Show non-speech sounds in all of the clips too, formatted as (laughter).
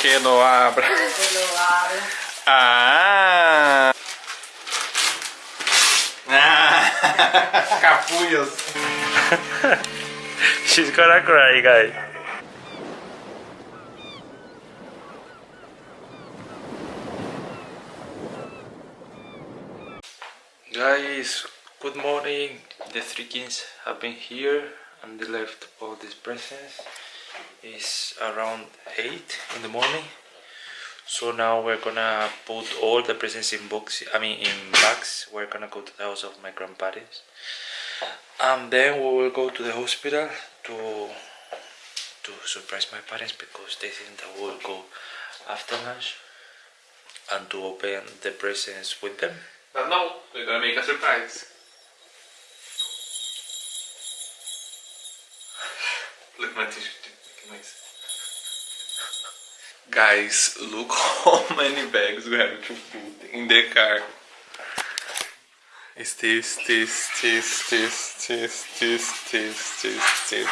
Que lo abra. Que lo abra. Ah. Ah. Capullos. (laughs) She's gonna cry, guys. Guys, good morning. The three kings have been here and they left all these presents. It's around 8 in the morning. So now we're gonna put all the presents in boxes, I mean in bags. We're gonna go to the house of my grandparents. And then we will go to the hospital to to surprise my parents because they think that we'll go after lunch and to open the presents with them. But no, we're gonna make a surprise. (sighs) Look my t-shirt, noise. Guys, look (laughs) how many bags we have to put in the car. It's this, this, this, this, this, this, this, this, this.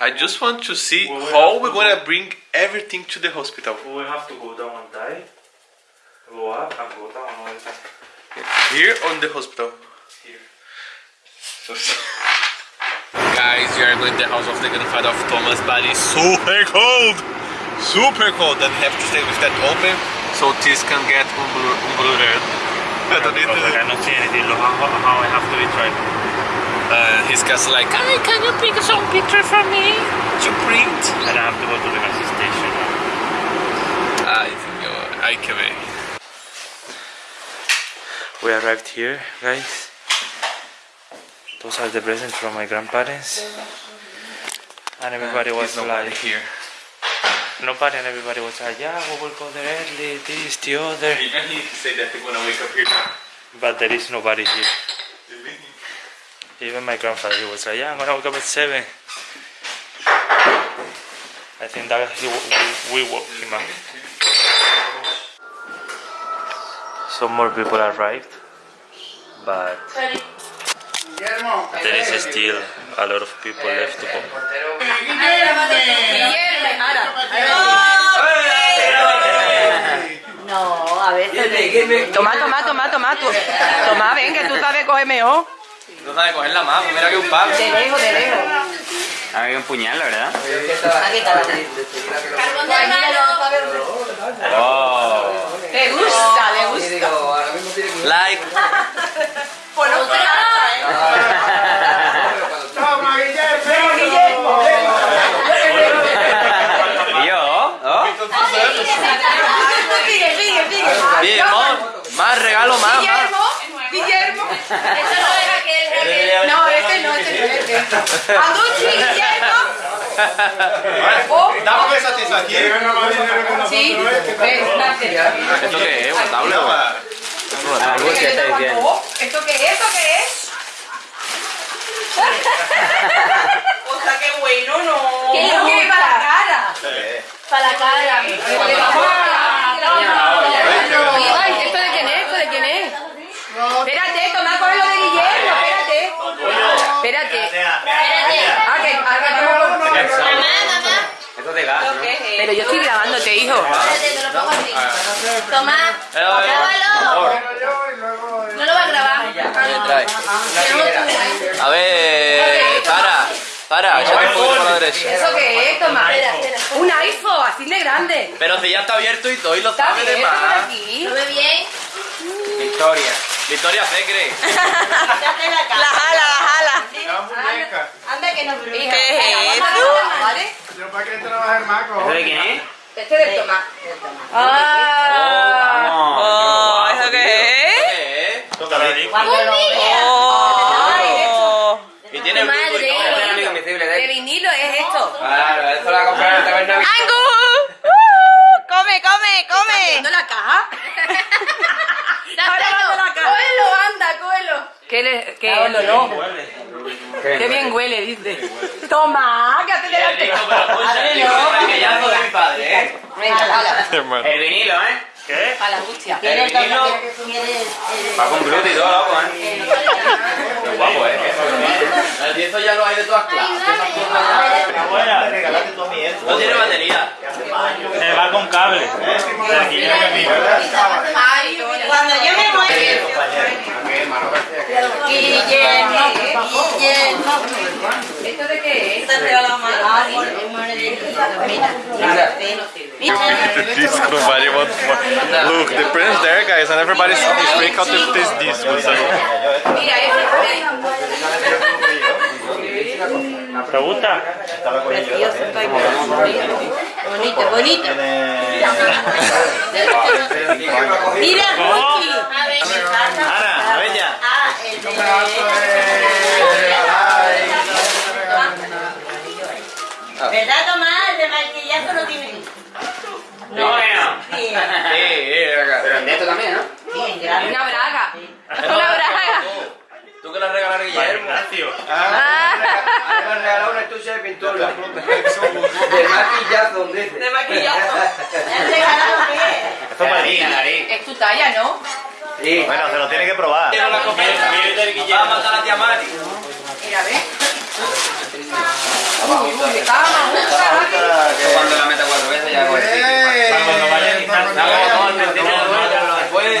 I just want to see Well, we how we're to gonna go- bring everything to the hospital. We have to go down and die, go up and go down all the time. Here on the hospital. Here. (laughs) Guys, we are going to the house of the grandfather of Thomas, but it's super cold! Super cold! And we have to stay with that open so this can get unblur- unblurred. (laughs) I don't need Because I to. cannot see anything. Look how, how I have to be trying. Uh, his cat's like, "Hey, can you pick some picture for me to print? And I have to go to the gas station. I think I can wait. We arrived here, guys. Those are the presents from my grandparents. And everybody was He's nobody like, here. nobody and everybody was like, yeah, we will go there early, this, the other. Even he said that he's gonna wake up here. But there is nobody here. Even my grandfather, he was like, yeah, I'm gonna wake up at 7. I think that he, we, we woke him up. Some more people arrived, but there is still a lot of people left to go. No, a veces. Toma, toma, toma, toma. Tú. Toma, ven, que tú sabes coger mejor. No sabe cogerla más, pues mira que un palo. De lejos, de lejos. Ah, que un puñal, la verdad. Aquí está. Oh. Le gusta, le gusta. Like. Pues no se gasta, ¿eh? ¿Y yo? ¿Oh? Sigue, sigue, sigue. Bien, amor. Más regalo, más, más. Guillermo, Guillermo. No, este no, este no, este. Anducci, Guillermo. Oh, Dame satisfacción. sí. ¿Esto qué es? ¿Una tabla? ¿Esto qué es? ¿Esto qué es? ¿Esto qué es? O sea, qué bueno, ¿no? ¿Qué lo quiere para la cara? Para la cara. Ay, ¿esto de quién es? ¿Esto de quién es? Espérate, toma con lo de Guillermo, espérate. Espérate. Ah, ahora vamos con- Esto de gas, ¿no? Pero yo estoy grabándote, hijo. Toma, Pero, grábalo. No lo va a grabar. A ver, para. Para, échate un poquito para la derecha. ¿Eso qué es? Toma. Un iPhone, así de grande. Pero si ya está abierto y todo y lo Está sabe de más. aquí. ¿Lo ve bien? Victoria. Victoria Fecre. (laughs) (laughs) La jala, la jala. Anda que no ¿Qué es esto? ¿Vale? Yo para que trabajar más, ¿Esto de quién es? Este es del tomate. Ah. Oh, ¿Eso qué es? ¿Qué es? Toca la disco. Oh. Y tiene Madre. Bluetooth y todo. Este es amigo invisible de De él. vinilo es esto. Claro, esto lo va a comprar en la taberna. ¡Angus! ¡Uh! ¡Come, come, come! ¿Viendo la caja? (laughs) La caja. Cógelo, anda, cógelo. ¿Qué le.? ¿Qué? No, no. Qué bien huele, dice. Toma, que hace delante. Padre, no. Que ya de mi padre, ¿eh? Venga. (laughs) El vinilo, ¿eh? ¿Qué? Para la angustia. El vinilo va con Bluetooth y todo, loco, ¿eh? Qué guapo, ¿eh? El tiesto ya lo hay de todas clases. No tiene batería. El va con cable. Cuando yo me muero. Guillermo, Guillermo. ¿Esto de qué es? Te regaló más. This nobody wants more. Look, the prince there, guys, and everybody's is freak out if this this was ¿Te gusta? Bonito, bonito. Mira, Gucci. Ana, a ver ya. Ah, el de... ¿Verdad, Tomás? El de maquillaje no tiene... No, Bien, Pero el neto también, ¿no? bien, gracias. Una braga. Una braga. ¿Tú que le has regalado a Guillermo? Ignacio. Le has regalado una estuche de pintura. De maquillazo, dice. De maquillaje. ¿Le has regalado qué? Esto para ti. Es tu talla, ¿no? Sí. Bueno, se lo tiene que probar. Quiero la comida. Va a matar a la tía Mari. Mira, ve. Uy, uy, de cama, Yo cuando la meta cuatro veces ya hago el sitio. Cuando vaya a quitar Después,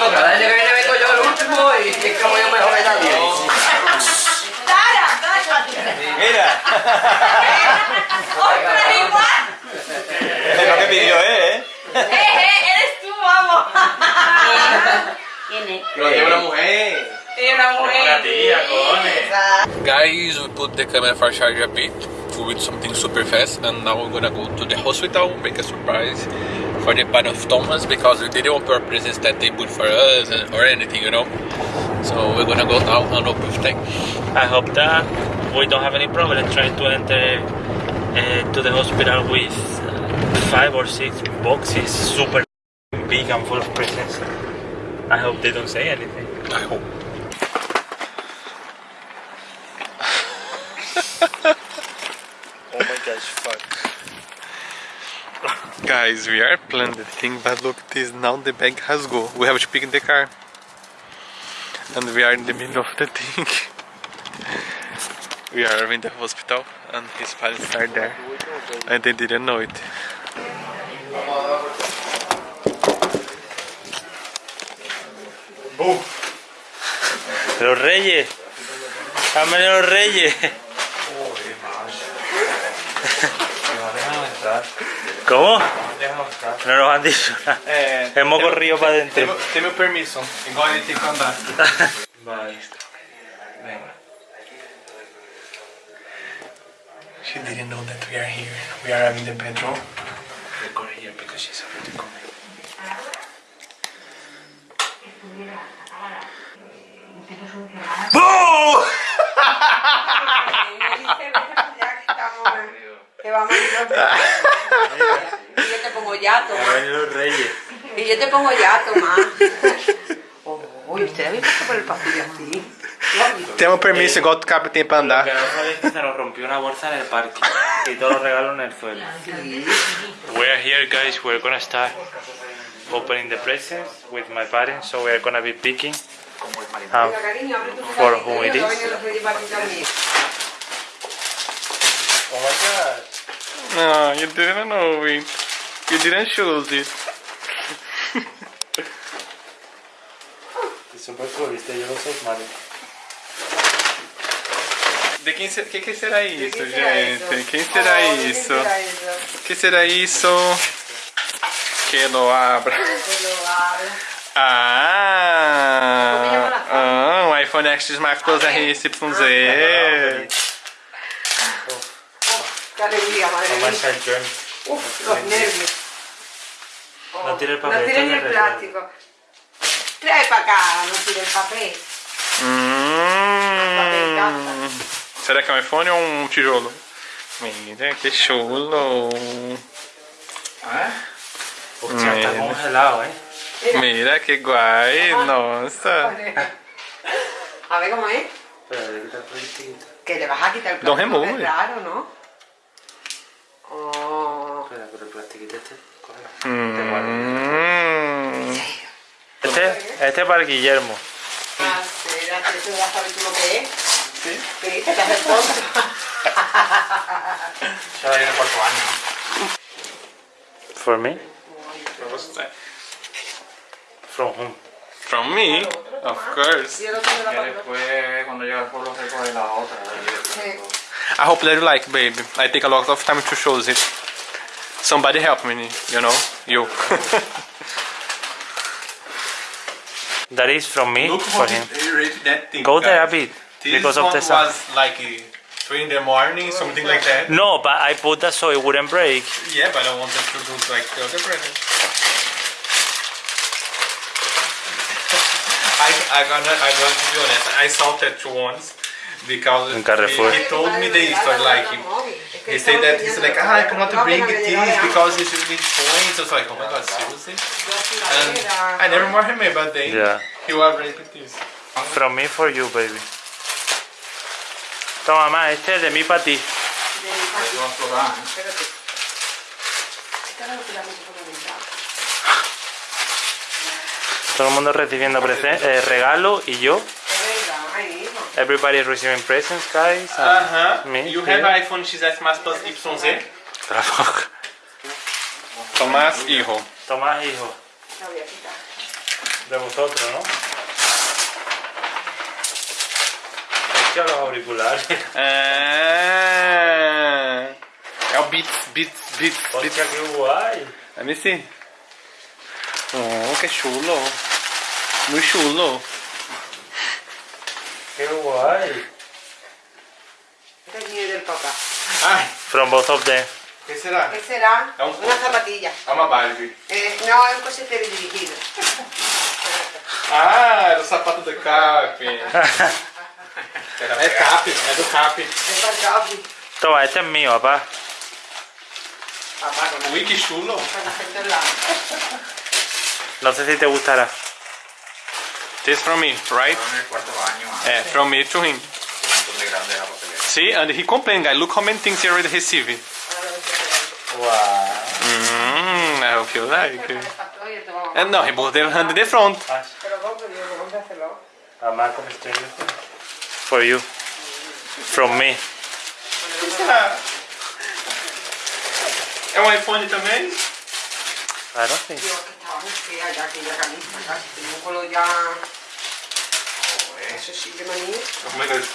the camera for charge a bit with something super fast and now we're gonna go to the hospital, make a surprise for the part of Thomas because we didn't want purposes that they put for us or anything, you know. So we're gonna go now and hope everything. I hope that we don't have any problem trying to enter uh, to the hospital with uh, five or six boxes, super big and full of presents. I hope they don't say anything. I hope. (laughs) Oh my gosh, fuck. (laughs) Guys, we are planning the thing, but look, this now the bag has go. We have to pick the car, and we are in the middle of the thing. (laughs) we are in the hospital, and his parents are there, and they didn't know it. Boom. Los reyes. Dame los reyes. ¿Cómo? No nos han dicho nada. Eh, Hemos corrido para adentro. Tem o permiso. Igual ele tem que andar. (laughs) Vale. She didn't know that we are here. We are in the bedroom. Record here because she's already coming. Vamos a (laughs) Y yo te pongo yato. Han venido los reyes. Y yo te pongo yato, más. Uy, ¿usted habéis pasado por el pasillo así? Temos permiso igual o Cap pra Lo andar. que no sabéis es que se nos rompió una bolsa en el parque y todos los regalos en el suelo. We are here guys, we're gonna start opening the presents with my parents, so we are gonna be picking um, Cariño, abre tu For who it is? No, you didn't know it. You didn't choose it. Super cool, viste, yo lo soy Mario. De quem, se- que, que será isso, gente? Quem será isso? que será isso? Que lo abra. Ah, ah, um iPhone X Max Plus RYZ. Qué alegría, madre mía. Uf, los nervios. No tiene el No papel. tienen esto el plástico. Trae para acá, no tire el papel. Será que é um iPhone ou um tijolo? Mira, que chulo. Hostia, está congelado, eh. Mira, que guay. Nossa. A ver cómo es. Espera, le quita el. Que le vas a quitar el plástico, it. es raro, ¿no? Oh. Espera, pero el plastiquito este. cógelo. Mm. Este, este para el Guillermo. Ah, tú lo que es. For me? From whom? From me, of course. Y después, cuando llega al pueblo, recoge la otra. Sí. I hope that you like, baby. I take a lot of time to show it. Somebody help me, you know? You. (laughs) That is from me for him. thing. Go there a bit. This Because of the sun. was like uh, 3 in the morning, something like that. No, but I put that so it wouldn't break. Yeah, but I wanted to do like the other present. (laughs) I, I gonna, I'm going to be honest, I saw that once because In Carrefour. he, he told me the history like he said that he's like ah I cannot bring this because it's really points. I was like oh my god seriously. And I never more remember that day. Yeah. He was raping this. From me for you, baby. Toma, mamá, este es de mí para ti. Todo el mundo recibiendo eh, regalo y yo. Everybody is receiving presents, guys. Uh huh. me, You have iPhone XS Max Plus YZ. Tomás hijo. Tomás, hijo. De vosotros, ¿no? Es que los auriculares. Ah, é o Beats, Beats, Beats, Hostia, Beats. qué guay. Let me see. Oh, que chulo. Muy chulo. Still alive? Este dinero del papá. Ay. From both of them. ¿Qué será? ¿Qué será? Es un Una zapatilla. Ah, Barbie. Eh, no, es un cochete dirigido. (laughs) ah, era o sapato do Cap. é Cap, é do Cap. É do Capi. Então, este é meu, papá. Papá, Wiki chulo. Não sei se te gustará. This from me, right? Yeah, eh, from me to him. See, and he complained, guy. Look how many things he already received. Wow. Mm, I hope you like. And no, he put the hand in the front. For you. From me. É um iPhone também? I don't think. busqué allá, que ya camisa acá, que tengo un color ya... Joder. Eso sí, de maní. Más o menos.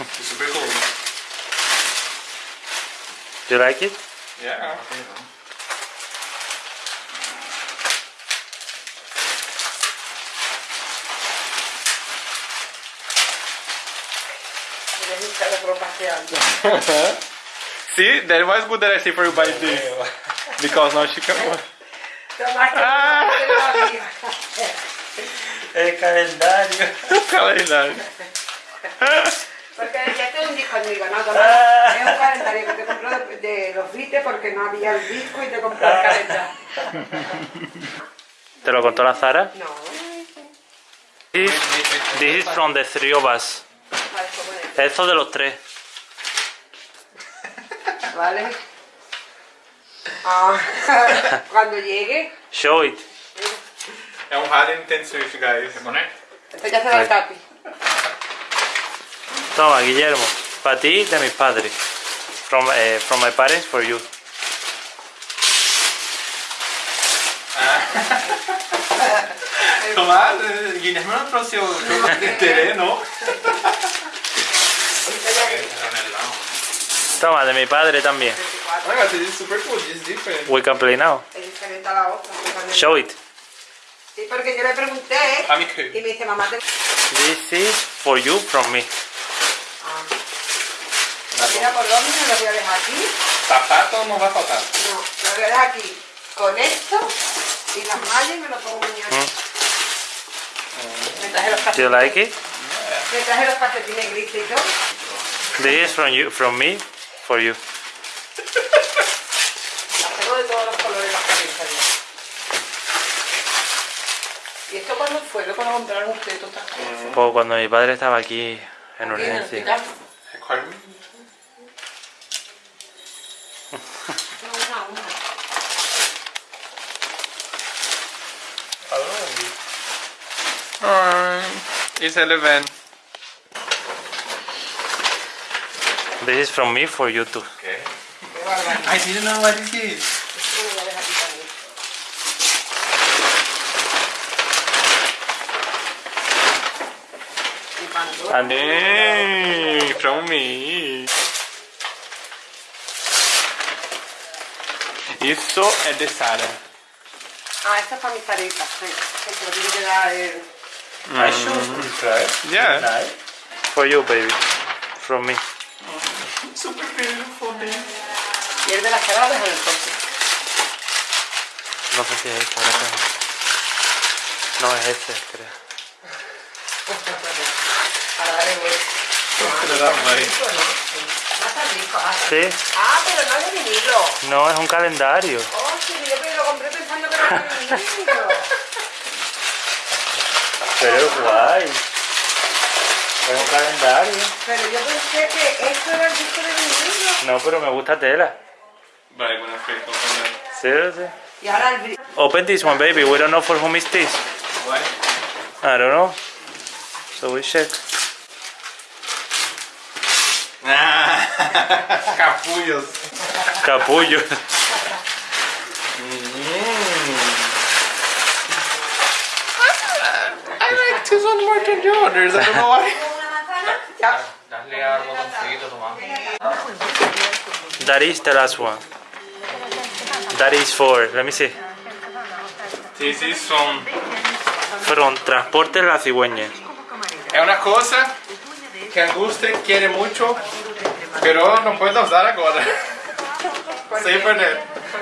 It's a bit cool. Do you like it? Yeah. (laughs) See, that was good that I say for you by this. Because now she can... (laughs) Tomás, que Ah. lo diga. El calendario. Porque ya tengo un disco conmigo, ¿no? Tomás, es un calendario que te compró de, de los Beatles porque no había el disco y te compró el calendario. ¿Te lo contó la Zara? No, This, this is from the three of us. vale, ¿cómo es? Esto de los tres. Vale. Ah, (laughs) cuando llegue, Show it. É um Harley Nintendo Switch, guys. ¿Poner? esto ya será el capi. Toma, Guillermo. Para ti, de mis padres. From, eh, from my parents, for you. Tomás, eh, Guilherme não trouxe o não? Toma, de mi padre también. Oh my god, this is super cool. This is different. We can play now. A. Show it. Sí, porque yo le pregunté A mí y me dice, mamá, te... This is for you from me. Mira por dónde me lo voy a dejar aquí. Sapato não vai faltar. No, lo voy a dejar aquí con esto y las mallas y me lo pongo mañana. Me traje los Do you like it? Me traje los calcetines grises y todo. This is from you, from me, for you. Las tengo de todos los colores las camisas. ya. ¿Y esto cuándo fue? ¿Lo cuando compraron ustedes todas estas cosas? Pues cuando mi padre estaba aquí En urgencia. Record me. Alright, it's 11. This is from me for you too. Okay. I didn't know what it is. And then from me. Isso é de Sara. Ah, esta es para mis tareas. Sí, que se lo tiene que dar el... I should try. Yeah. For you, baby. From me. Super beautiful, baby. Y el de las caradas en el coche. No sé si es este. No, es este, creo. Para darle vuelta. Ah. Sí. Ah, pero no es de vinilo. No, es un calendario. Oh, sí, yo lo compré pensando que era de vinilo. Pero es guay. Es un calendario. Pero yo pensé que esto era el disco de vinilo. No, pero me gusta tela. But I'm gonna fake open that. Seriously? Y ahora el Open this one, baby. We don't know for whom is this. Why? I don't know. So we check. Ah, (laughs) capullos. Capullo. I like this one more than the others. I don't know why. Dale al botoncito, Tomás. That is the last one. That is for, let me see. This is from. From Transporte La Cigüeña. Es una cosa que Anguste quiere mucho, pero no puedo usar ahora. Sí, pero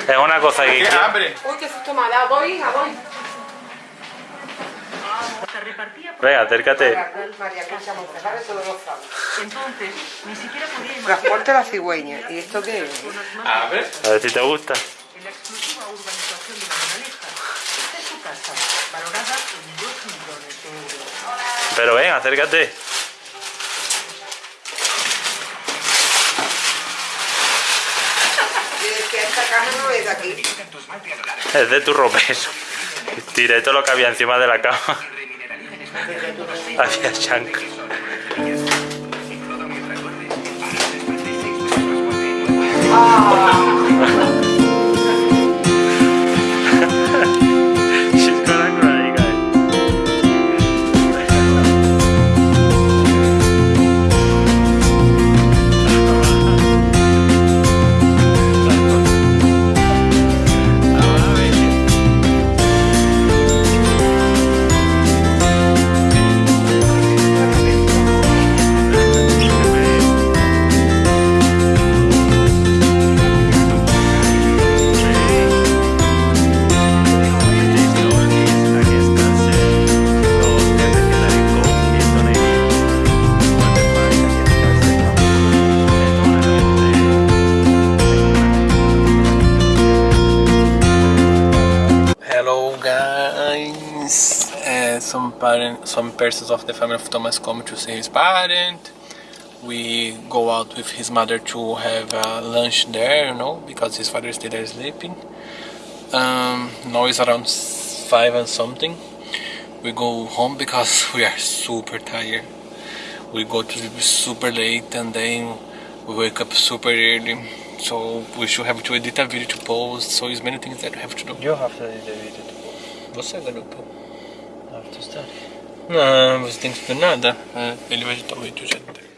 Es una cosa que que quiero. abre. Uy, qué susto me ha dado. Voy, hija, voy. Venga, acércate. María Concha Montejano, todos los sábados. Entonces, ni siquiera podía imaginar Transporte la cigüeña. ¿Y esto qué es? Abre. A ver si te gusta. en la exclusiva urbanización de la Moraleja. Esta es su casa, valorada en 2 millones de euros. Pero ven, acércate. Es de tu ropero. Tiré todo lo que había encima de la cama. Había chancla. She's some persons of the family of Thomas come to see his parent. We go out with his mother to have uh, lunch there, you know, because his father is still there sleeping. Um, now it's around five and something. We go home because (laughs) we are super tired. We go to sleep super late and then we wake up super early. So we should have to edit a video to post. So it's many things that we have to do. You have to edit the video. Você, garoto? I have to study. No, ma vist tänks per näda, veel ei võta või tüseta.